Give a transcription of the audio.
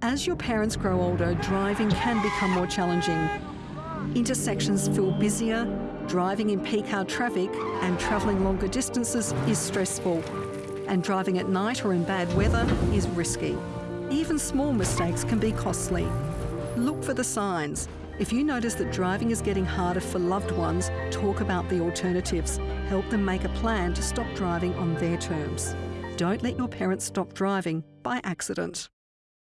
As your parents grow older, driving can become more challenging. Intersections feel busier, driving in peak hour traffic and travelling longer distances is stressful. And driving at night or in bad weather is risky. Even small mistakes can be costly. Look for the signs. If you notice that driving is getting harder for loved ones, talk about the alternatives. Help them make a plan to stop driving on their terms. Don't let your parents stop driving by accident.